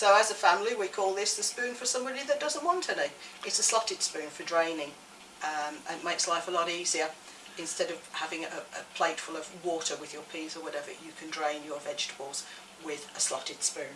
So as a family we call this the spoon for somebody that doesn't want any. It's a slotted spoon for draining um, and it makes life a lot easier. Instead of having a, a plate full of water with your peas or whatever, you can drain your vegetables with a slotted spoon.